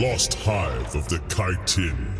Lost Hive of the Kytinn.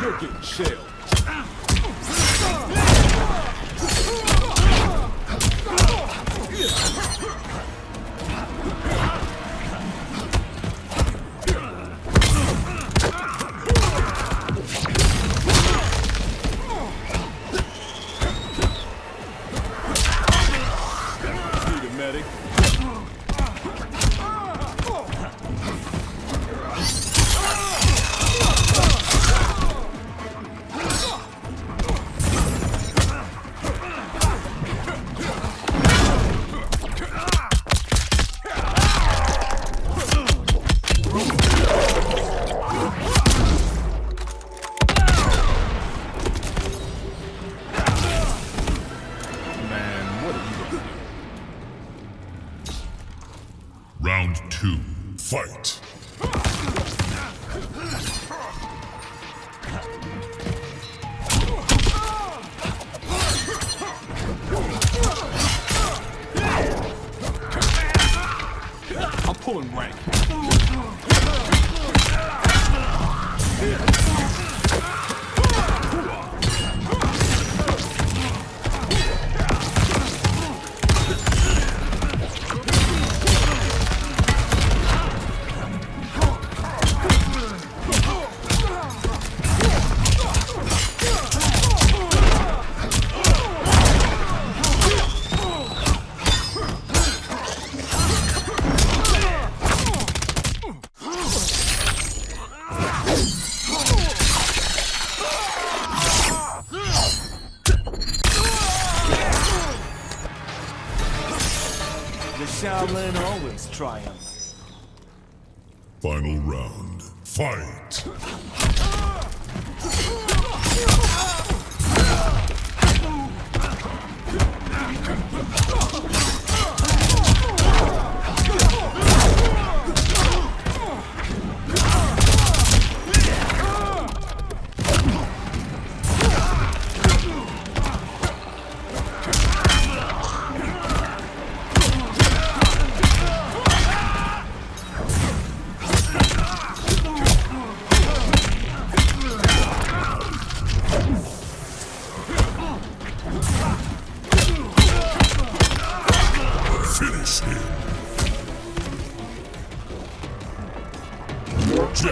You're getting shelled. Round two, fight. I'm pulling rank. Shaolin always triumph. Final round, fight.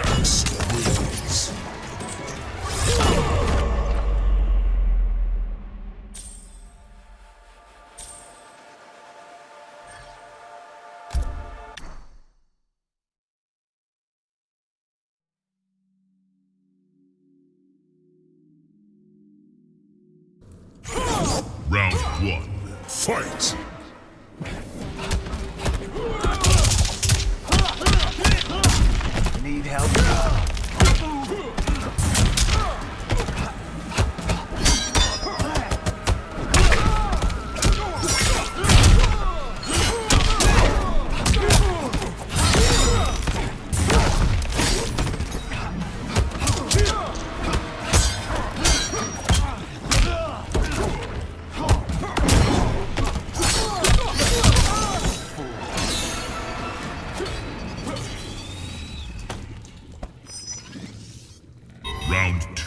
this.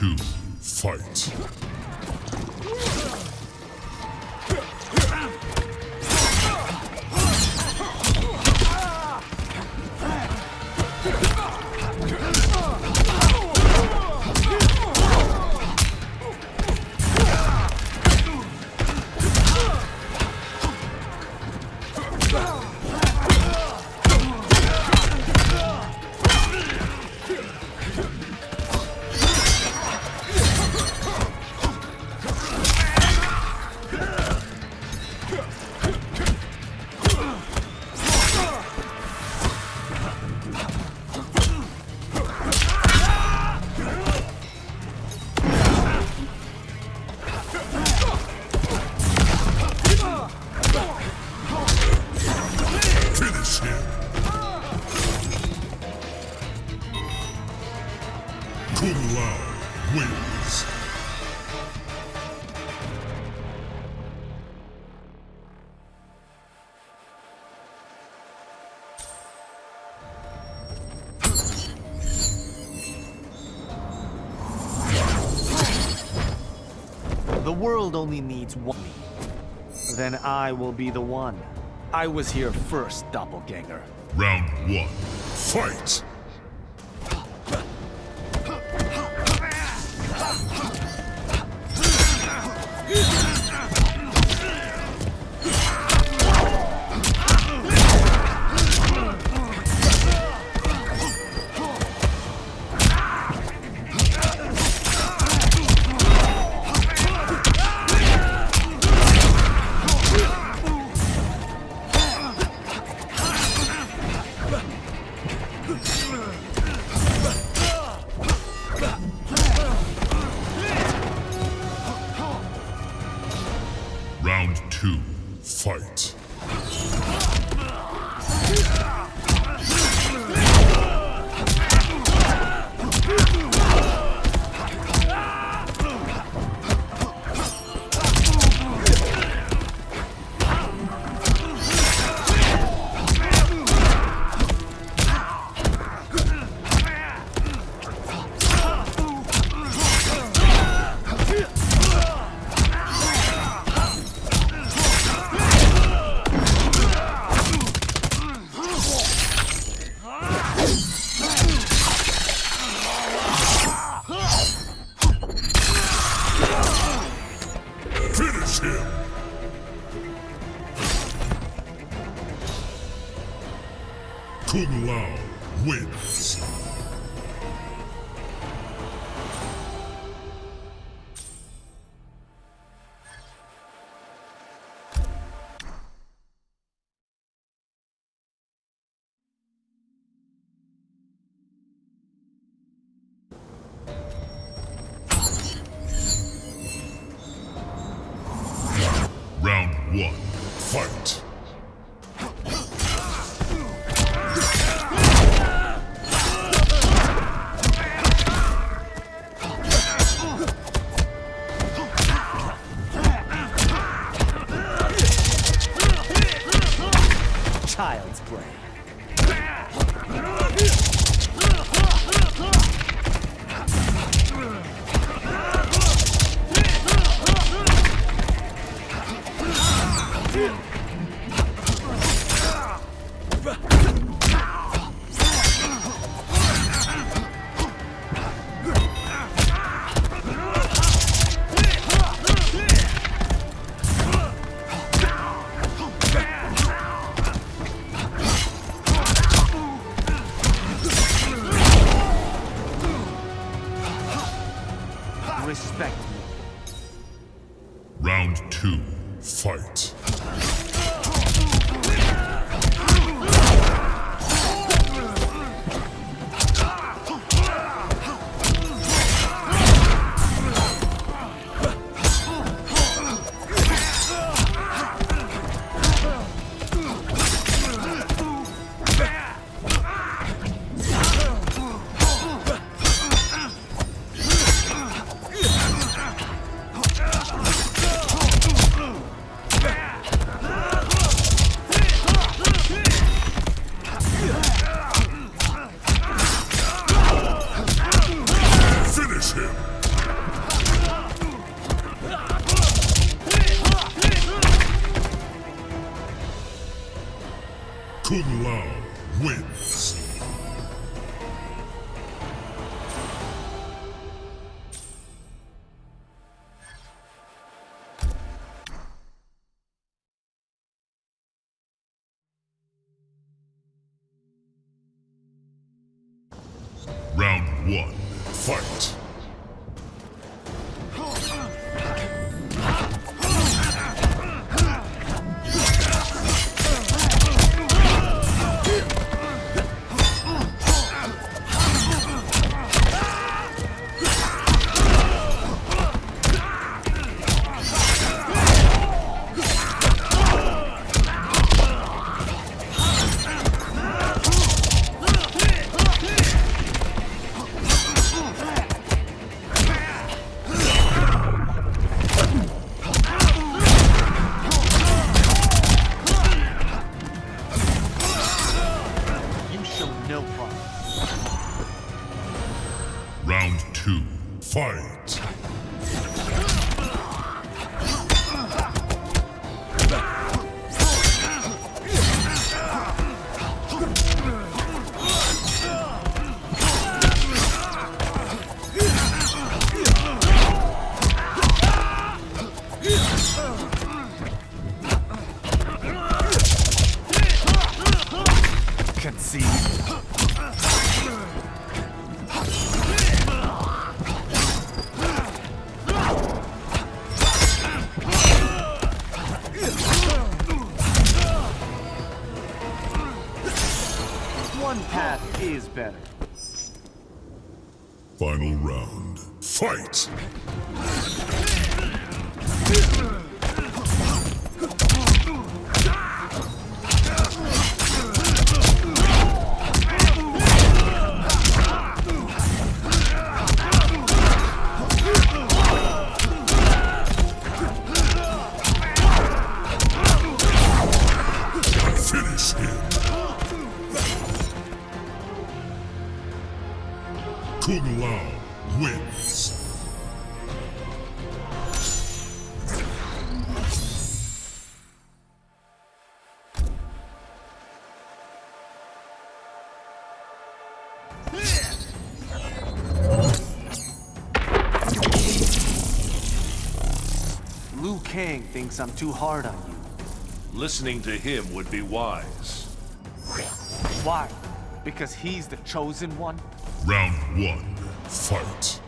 Two, fight! World only needs one. Then I will be the one. I was here first, doppelganger. Round one, fight! No promise. Round two, fight. Thinks I'm too hard on you. Listening to him would be wise. Why? Because he's the chosen one? Round one, fight.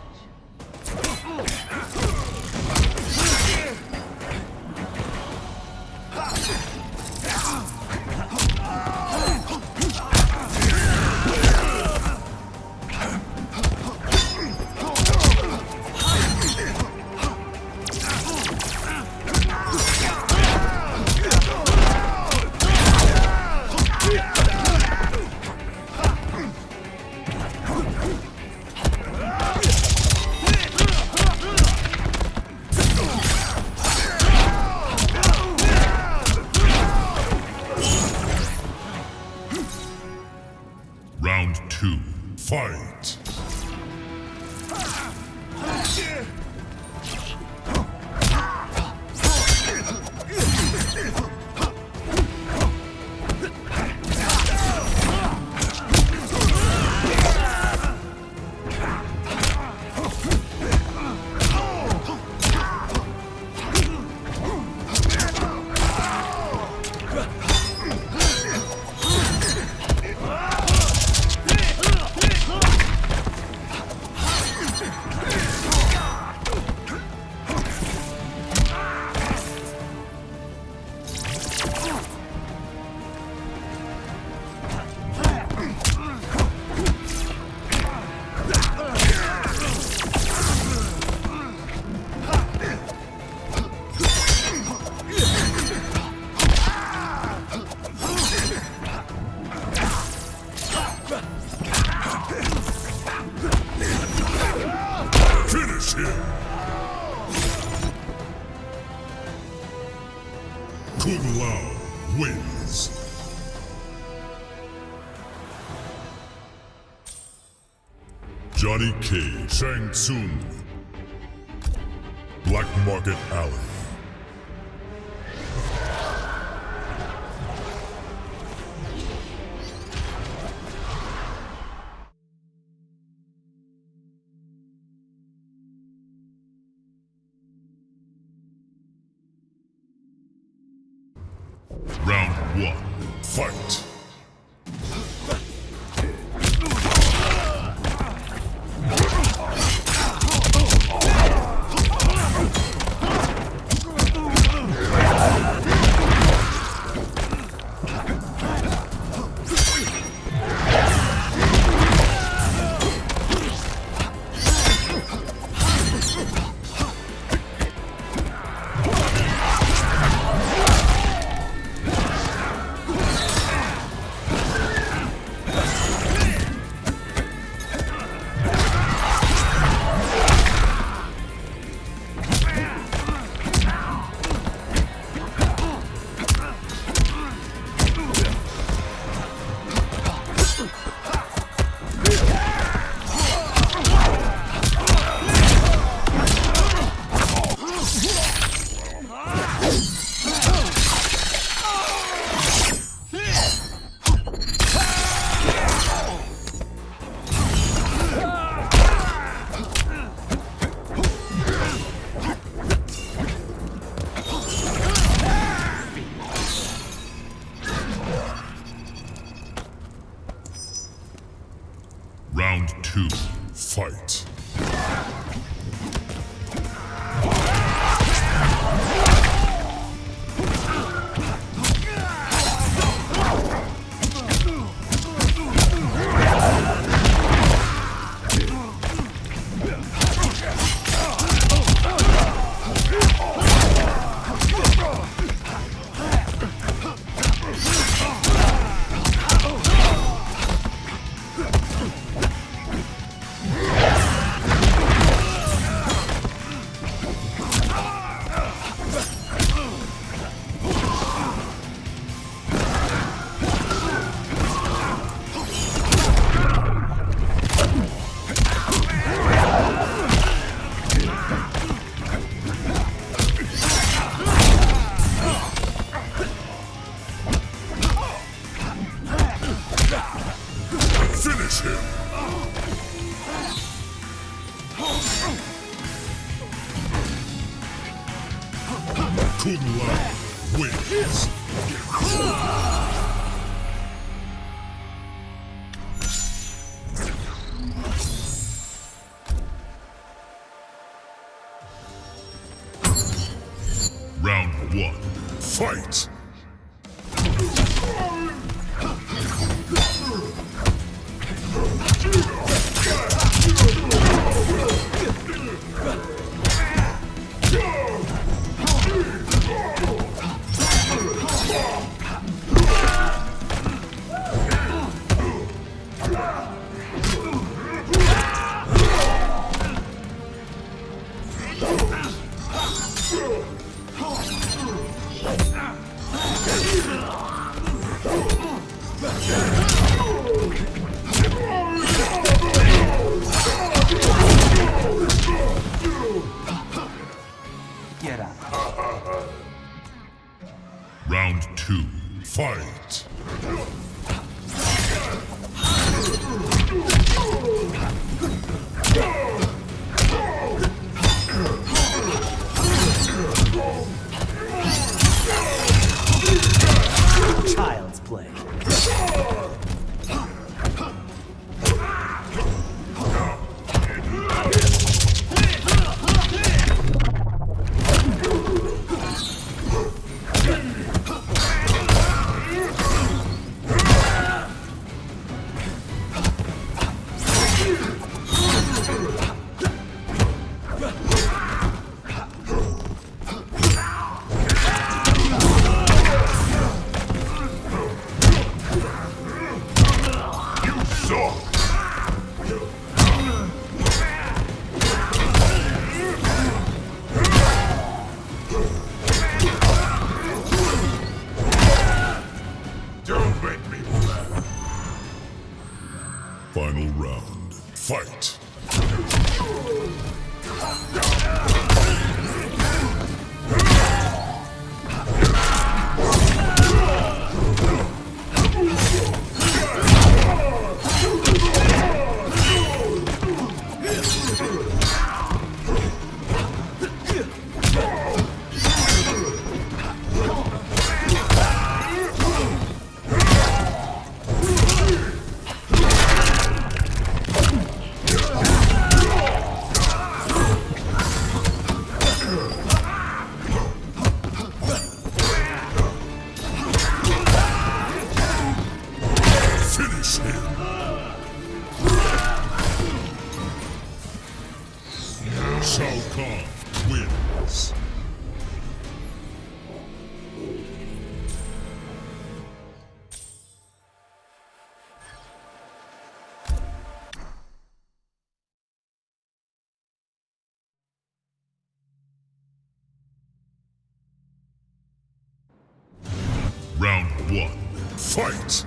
Kung Lao wins. Johnny Cage, Shang Tsung, Black Market Alley. Two, fight. One. Fight!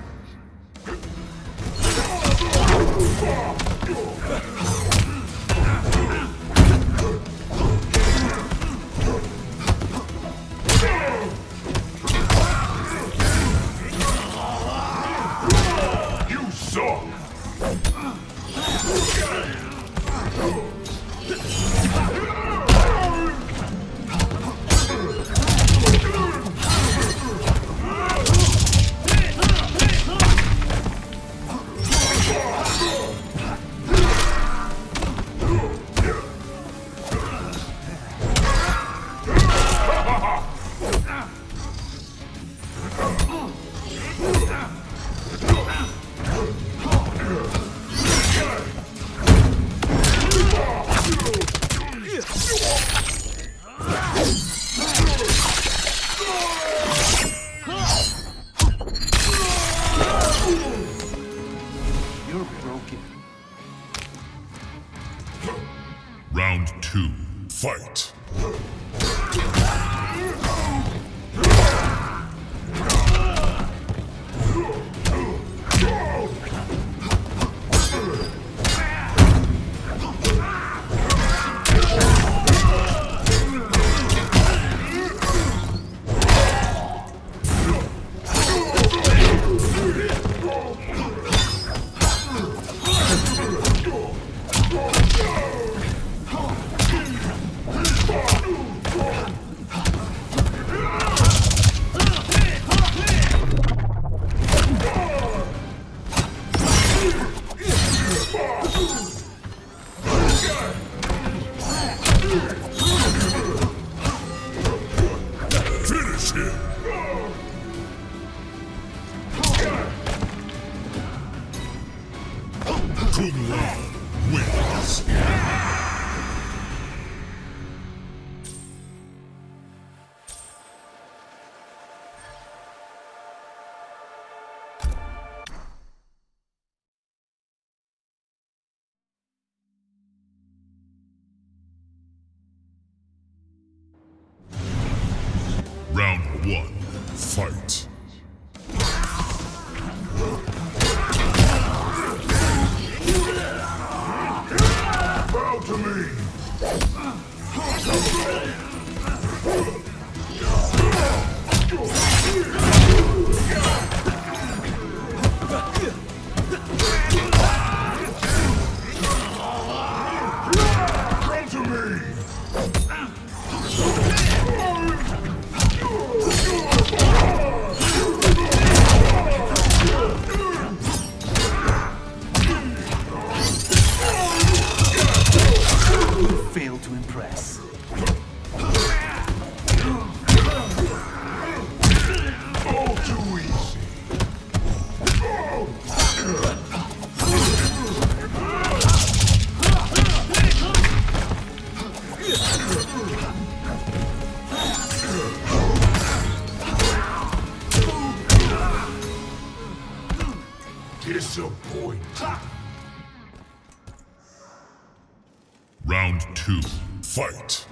Round two. Fight.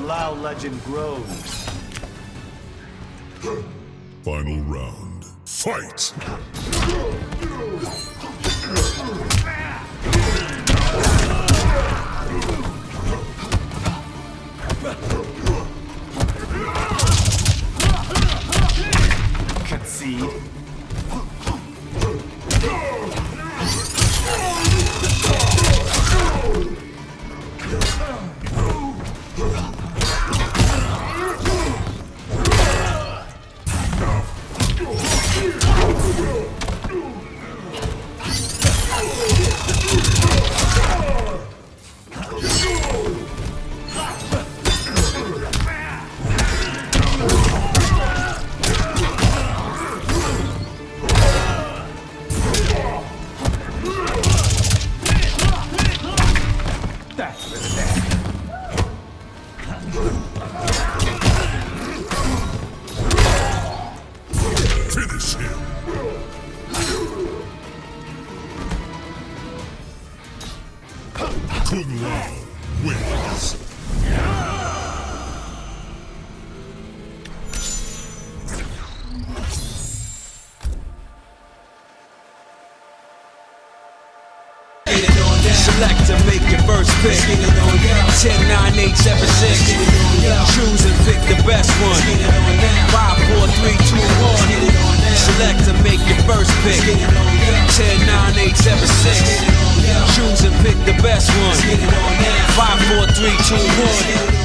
How legend grows. Final round. Fight! Pick. 10, 9, 8, 7, 6. Choose and pick the best one. 5, 4, 3, 2, 1. Select to make your first pick. 10, 9, 8, 7, 6. Choose and pick the best one. 5, 4, 3, 2, 1.